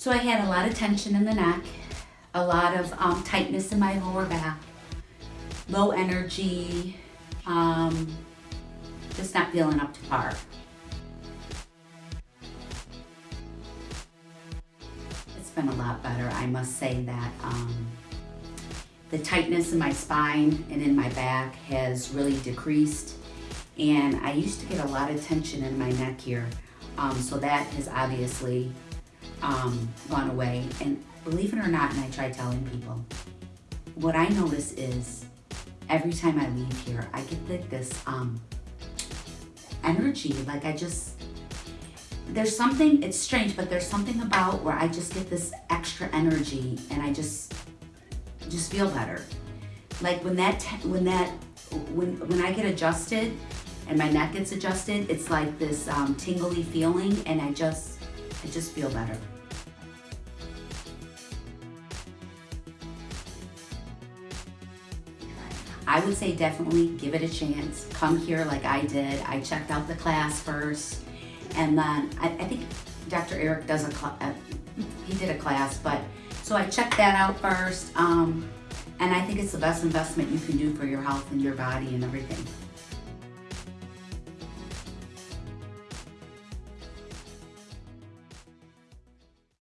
So I had a lot of tension in the neck, a lot of um, tightness in my lower back, low energy, um, just not feeling up to par. It's been a lot better, I must say that. Um, the tightness in my spine and in my back has really decreased. And I used to get a lot of tension in my neck here. Um, so that has obviously um, gone away. And believe it or not, and I try telling people, what I notice is every time I leave here, I get like this um, energy. Like I just, there's something, it's strange, but there's something about where I just get this extra energy and I just, just feel better. Like when that, when that, when, when I get adjusted and my neck gets adjusted, it's like this um, tingly feeling and I just, I just feel better. I would say definitely give it a chance. Come here like I did. I checked out the class first and then I, I think Dr. Eric does a, uh, he did a class, but so I checked that out first. Um, and I think it's the best investment you can do for your health and your body and everything.